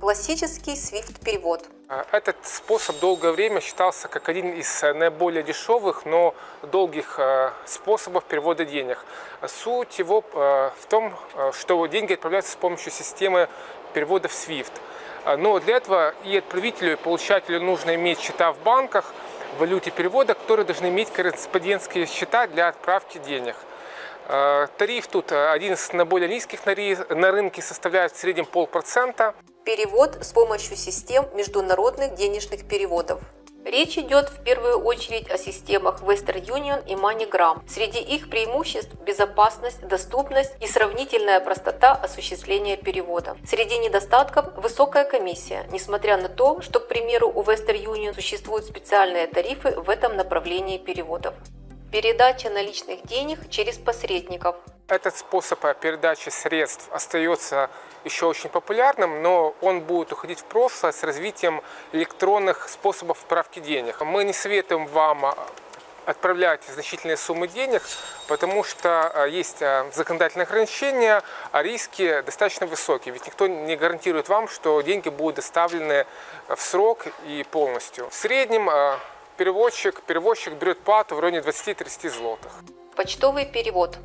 Классический SWIFT-перевод. А, Этот способ долгое время считался как один из э, наиболее дешевых, но долгих э, способов перевода денег. Суть его э, в том, что деньги отправляются с помощью системы перевода в SWIFT. А, Но для этого и отправителю, и получателю нужно иметь счета в банках, в валюте перевода, которые должны иметь корреспондентские счета для отправки денег. Э, Тариф тут э, один из наиболее низких на рынке, составляет в среднем полпроцента. Перевод с помощью систем международных денежных переводов. Речь идет в первую очередь о системах Western Union и MoneyGram. Среди их преимуществ – безопасность, доступность и сравнительная простота осуществления перевода. Среди недостатков – высокая комиссия, несмотря на то, что, к примеру, у Western Union существуют специальные тарифы в этом направлении переводов. Передача наличных денег через посредников. Этот способ э, передачи средств остается еще очень популярным, но он будет уходить в прошлое с развитием электронных способов отправки денег. Мы не советуем вам э, отправлять значительные суммы денег, потому что э, есть законодательные ограничения, а риски достаточно высокие. Ведь никто не гарантирует вам, что деньги будут доставлены в срок и полностью. В среднем переводчик, перевозчик берет плату в районе 20-30 злотых. Почтовый перевод.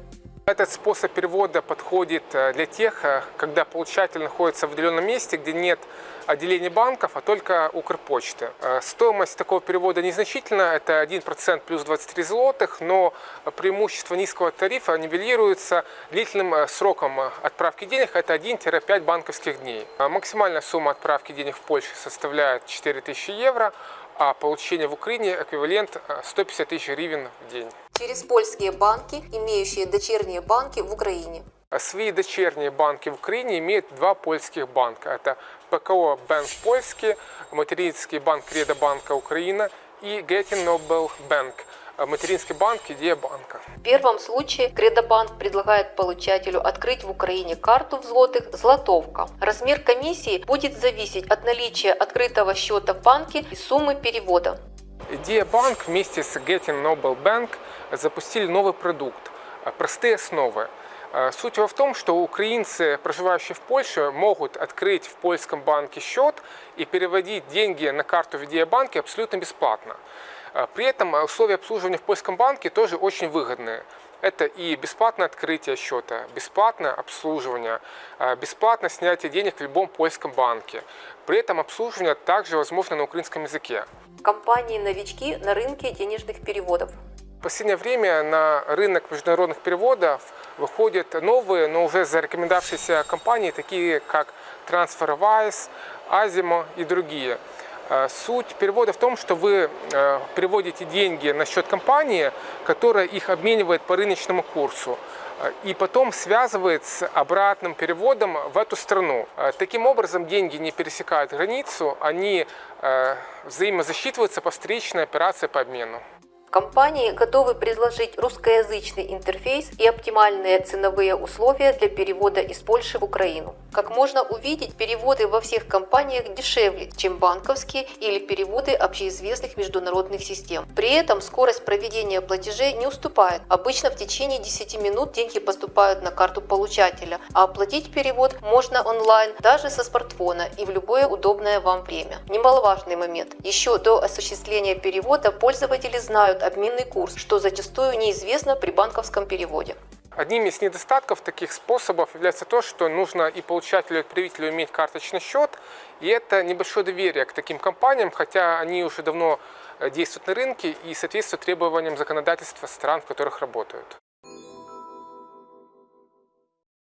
Этот способ перевода подходит э, для тех, э, когда получатель находится в отдаленном месте, где нет отделений банков, а только Укрпочты. Э, Стоимость такого перевода незначительна, это 1% плюс 23 злотых, но преимущество низкого тарифа нивелируется длительным сроком отправки денег, это 1-5 банковских дней. Максимальная сумма отправки денег в Польше составляет 4000 евро, а получение в Украине эквивалент э, 150 тысяч гривен в день. Через польские банки, имеющие дочерние банки в Украине. Свои дочерние банки в Украине имеют два польских банка. Это ПКО Банк Польский, материнский банк Кредобанка Украина и Getting Noble Bank, материнский банк Идея банка. В первом случае Кредобанк предлагает получателю открыть в Украине карту в злотых «Златовка». Размер комиссии будет зависеть от наличия открытого счета в банке и суммы перевода. Идея банк вместе с Getting Noble Bank запустили новый продукт – простые основы. Э, Суть его в том, что украинцы, проживающие в Польше, могут открыть в польском банке счет и переводить деньги на карту в Идея-банке абсолютно бесплатно. Э, При этом условия обслуживания в польском банке тоже очень выгодные. Это и бесплатное открытие счета, бесплатное обслуживание, э, бесплатное снятие денег в любом польском банке. При этом обслуживание также возможно на украинском языке. Компании-новички на рынке денежных переводов. В последнее время на рынок международных переводов выходят новые, но уже зарекомендовавшиеся компании, такие как TransferWise, Azimo и другие. Э, Суть перевода в том, что вы э, переводите деньги на счет компании, которая их обменивает по рыночному курсу э, и потом связывает с обратным переводом в эту страну. Э, Таким образом, деньги не пересекают границу, они взаимозасчитываются по встречной операции по обмену. Компании готовы предложить русскоязычный интерфейс и оптимальные ценовые условия для перевода из Польши в Украину. Как можно увидеть, переводы во всех компаниях дешевле, чем банковские или переводы общеизвестных международных систем. При этом скорость проведения платежей не уступает. Обычно в течение 10 минут деньги поступают на карту получателя, а оплатить перевод можно онлайн даже со смартфона и в любое удобное вам время. Немаловажный момент. Еще до осуществления перевода пользователи знают обменный курс, что зачастую неизвестно при банковском переводе. Одним из недостатков таких способов является то, что нужно и получателю, и отправителю иметь карточный счет, и это небольшое доверие к таким компаниям, хотя они уже давно э, действуют на рынке и соответствуют требованиям законодательства стран, в которых работают.